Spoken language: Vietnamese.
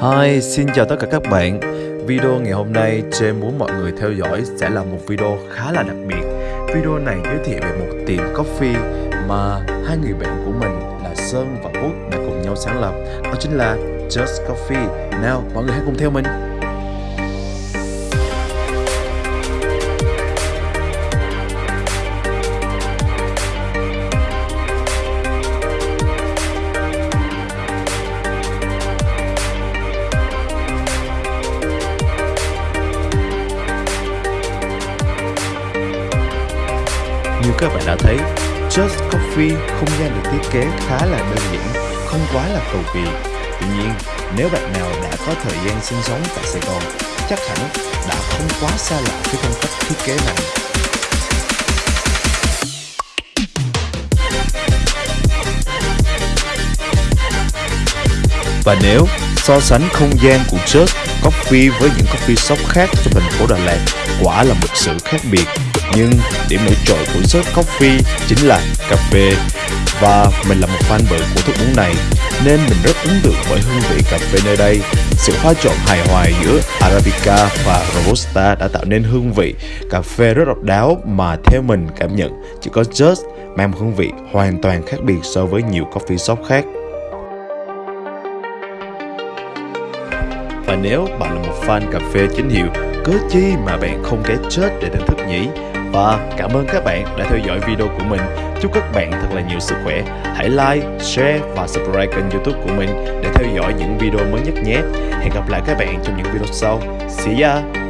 Hi, xin chào tất cả các bạn. Video ngày hôm nay James muốn mọi người theo dõi sẽ là một video khá là đặc biệt. Video này giới thiệu về một tiệm coffee mà hai người bạn của mình là Sơn và Út đã cùng nhau sáng lập Đó chính là Just Coffee. Nào, mọi người hãy cùng theo mình. Như các bạn đã thấy, Just Coffee không gian được thiết kế khá là đơn giản, không quá là cầu kỳ. Tuy nhiên, nếu bạn nào đã có thời gian sinh sống tại Sài Gòn, chắc hẳn đã không quá xa lạ với phong cách thiết kế này. Và nếu so sánh không gian của Just Coffee với những coffee shop khác trong thành phố Đà Lạt, quả là một sự khác biệt nhưng điểm nổi trội của Just Coffee chính là cà phê và mình là một fan bự của thức uống này nên mình rất ấn tượng bởi hương vị cà phê nơi đây. Sự pha trộn hài hòa giữa Arabica và Robusta đã tạo nên hương vị cà phê rất độc đáo mà theo mình cảm nhận chỉ có Just mang một hương vị hoàn toàn khác biệt so với nhiều coffee shop khác. Và nếu bạn là một fan cà phê chính hiệu, cớ chi mà bạn không ghé chết để thưởng thức nhỉ? Và cảm ơn các bạn đã theo dõi video của mình. Chúc các bạn thật là nhiều sức khỏe. Hãy like, share và subscribe kênh youtube của mình để theo dõi những video mới nhất nhé. Hẹn gặp lại các bạn trong những video sau. See ya!